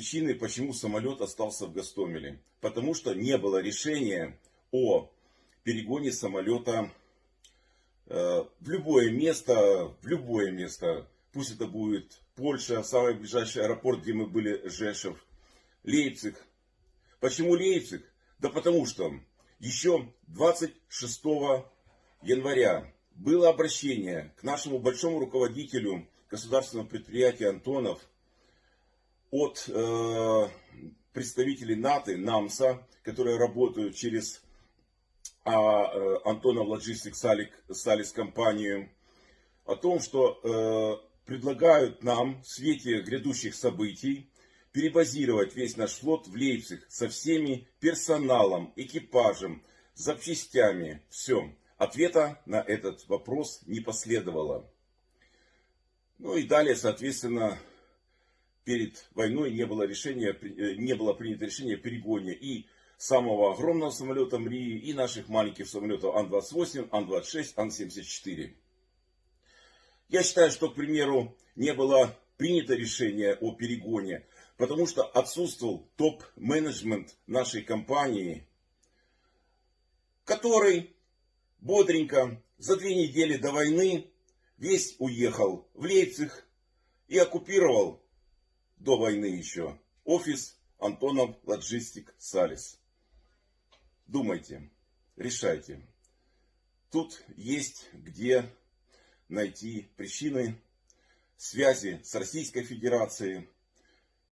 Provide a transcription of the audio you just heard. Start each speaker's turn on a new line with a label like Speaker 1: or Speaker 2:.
Speaker 1: Причины, почему самолет остался в Гастомеле. Потому что не было решения о перегоне самолета э, в любое место, в любое место. Пусть это будет Польша, самый ближайший аэропорт, где мы были, Жешев, Лейпциг. Почему Лейпциг? Да потому что еще 26 января было обращение к нашему большому руководителю государственного предприятия Антонов от э, представителей НАТО, НАМСа, которые работают через а, э, Антонов Logistics Салис компанию, о том, что э, предлагают нам в свете грядущих событий перебазировать весь наш флот в Лейпциг со всеми персоналом, экипажем, запчастями, все. Ответа на этот вопрос не последовало. Ну и далее, соответственно, перед войной не было, решения, э, не было принято решение о перегоне и самого огромного самолета МРИ, и наших маленьких самолетов Ан-28, Ан-26, Ан-74. Я считаю, что, к примеру, не было принято решение о перегоне, потому что отсутствовал топ-менеджмент нашей компании, который бодренько за две недели до войны весь уехал в Лейпциг и оккупировал до войны еще офис Антонов Лоджистик Салис. Думайте, решайте. Тут есть где найти причины связи с Российской Федерацией,